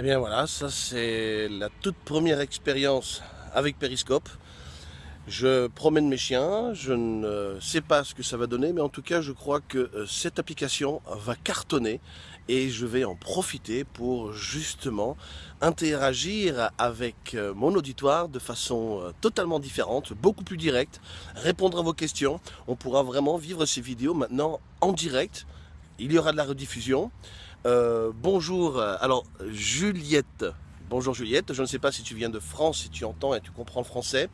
Eh bien voilà, ça c'est la toute première expérience avec Periscope. Je promène mes chiens, je ne sais pas ce que ça va donner, mais en tout cas je crois que euh, cette application va cartonner et je vais en profiter pour justement interagir avec euh, mon auditoire de façon euh, totalement différente, beaucoup plus directe, répondre à vos questions. On pourra vraiment vivre ces vidéos maintenant en direct. Il y aura de la rediffusion. Euh, bonjour, alors Juliette. Bonjour Juliette, je ne sais pas si tu viens de France, si tu entends et tu comprends le français.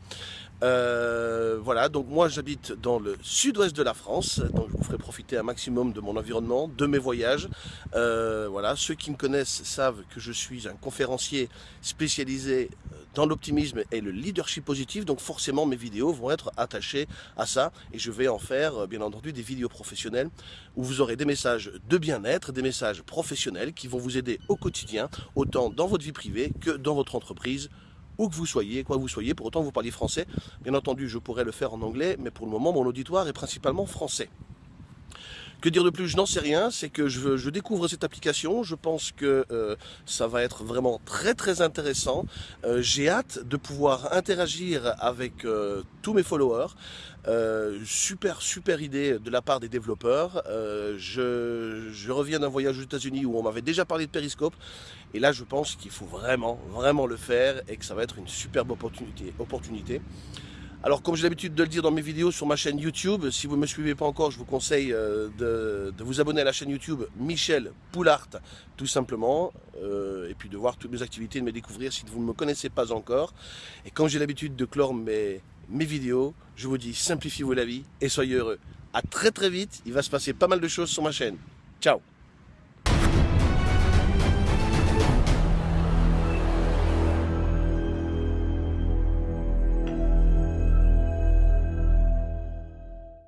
Euh, voilà, donc moi j'habite dans le sud-ouest de la France, donc je vous ferai profiter un maximum de mon environnement, de mes voyages. Euh, voilà, ceux qui me connaissent savent que je suis un conférencier spécialisé dans l'optimisme et le leadership positif, donc forcément mes vidéos vont être attachées à ça et je vais en faire bien entendu des vidéos professionnelles où vous aurez des messages de bien-être, des messages professionnels qui vont vous aider au quotidien, autant dans votre vie privée que dans votre entreprise où que vous soyez, quoi que vous soyez, pour autant vous parliez français. Bien entendu, je pourrais le faire en anglais, mais pour le moment, mon auditoire est principalement français. Que dire de plus? Je n'en sais rien, c'est que je, découvre cette application, je pense que euh, ça va être vraiment très très intéressant. Euh, j'ai hâte de pouvoir interagir avec euh, tous mes followers. super super idée de la part des développeurs. Je, je, reviens d'un voyage aux États-Unis où on m'avait déjà parlé de Periscope. Et là je pense qu'il faut vraiment vraiment le faire et que ça va être une superbe opportunité. opportunité. Alors comme j'ai l'habitude de le dire dans mes vidéos sur ma chaîne YouTube, si vous ne me suivez pas encore, je vous conseille euh, de, vous abonner à la chaîne YouTube Michel Poulart, tout simplement, euh, et puis de voir toutes mes activités, de me découvrir si vous ne me connaissez pas encore. Et comme j'ai l'habitude de clore mes, mes vidéos, je vous dis simplifiez-vous la vie et soyez heureux. A très très vite, il va se passer pas mal de choses sur ma chaîne. Ciao